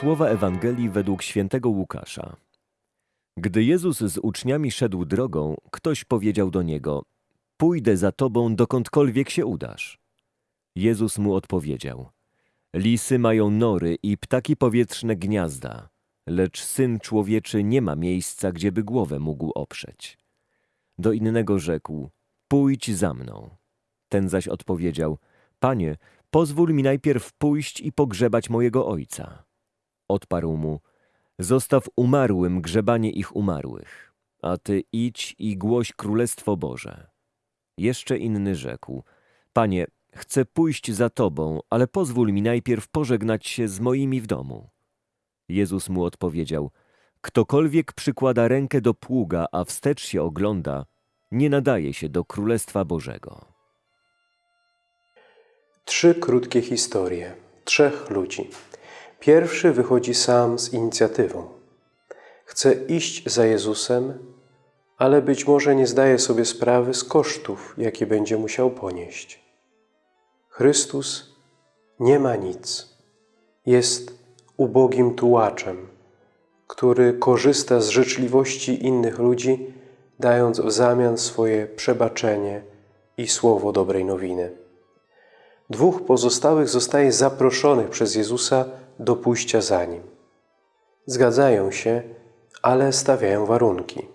Słowa Ewangelii według świętego Łukasza. Gdy Jezus z uczniami szedł drogą, ktoś powiedział do niego: Pójdę za tobą dokądkolwiek się udasz. Jezus mu odpowiedział: Lisy mają nory i ptaki powietrzne gniazda, lecz syn człowieczy nie ma miejsca, gdzieby głowę mógł oprzeć. Do innego rzekł: Pójdź za mną. Ten zaś odpowiedział: Panie, pozwól mi najpierw pójść i pogrzebać mojego ojca. Odparł mu: Zostaw umarłym grzebanie ich umarłych, a ty idź i głoś królestwo Boże. Jeszcze inny rzekł: Panie, chcę pójść za tobą, ale pozwól mi najpierw pożegnać się z moimi w domu. Jezus mu odpowiedział: Ktokolwiek przykłada rękę do pługa, a wstecz się ogląda, nie nadaje się do królestwa Bożego. Trzy krótkie historie trzech ludzi. Pierwszy wychodzi sam z inicjatywą. Chce iść za Jezusem, ale być może nie zdaje sobie sprawy z kosztów, jakie będzie musiał ponieść. Chrystus nie ma nic. Jest ubogim tułaczem, który korzysta z życzliwości innych ludzi, dając w zamian swoje przebaczenie i słowo dobrej nowiny. Dwóch pozostałych zostaje zaproszonych przez Jezusa do pójścia za Nim. Zgadzają się, ale stawiają warunki.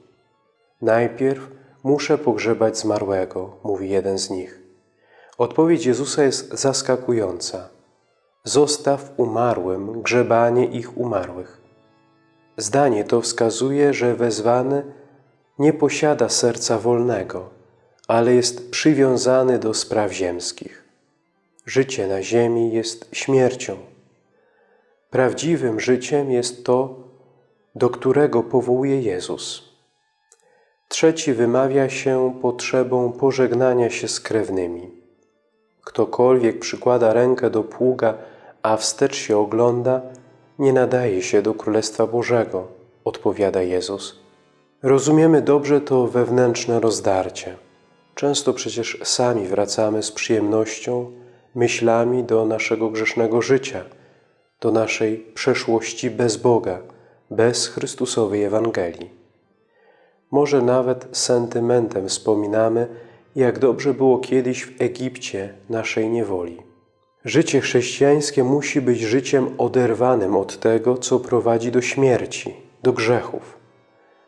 Najpierw muszę pogrzebać zmarłego, mówi jeden z nich. Odpowiedź Jezusa jest zaskakująca. Zostaw umarłym grzebanie ich umarłych. Zdanie to wskazuje, że wezwany nie posiada serca wolnego, ale jest przywiązany do spraw ziemskich. Życie na ziemi jest śmiercią. Prawdziwym życiem jest to, do którego powołuje Jezus. Trzeci wymawia się potrzebą pożegnania się z krewnymi. Ktokolwiek przykłada rękę do pługa, a wstecz się ogląda, nie nadaje się do Królestwa Bożego, odpowiada Jezus. Rozumiemy dobrze to wewnętrzne rozdarcie. Często przecież sami wracamy z przyjemnością, myślami do naszego grzesznego życia, do naszej przeszłości bez Boga, bez Chrystusowej Ewangelii. Może nawet sentymentem wspominamy, jak dobrze było kiedyś w Egipcie naszej niewoli. Życie chrześcijańskie musi być życiem oderwanym od tego, co prowadzi do śmierci, do grzechów.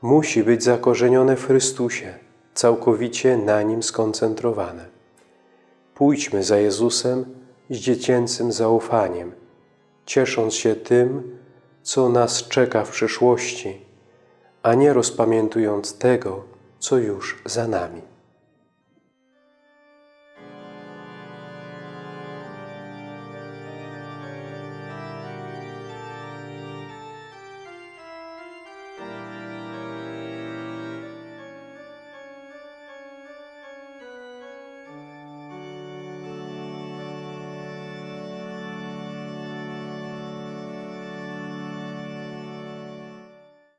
Musi być zakorzenione w Chrystusie, całkowicie na Nim skoncentrowane. Pójdźmy za Jezusem z dziecięcym zaufaniem, ciesząc się tym, co nas czeka w przyszłości, a nie rozpamiętując tego, co już za nami.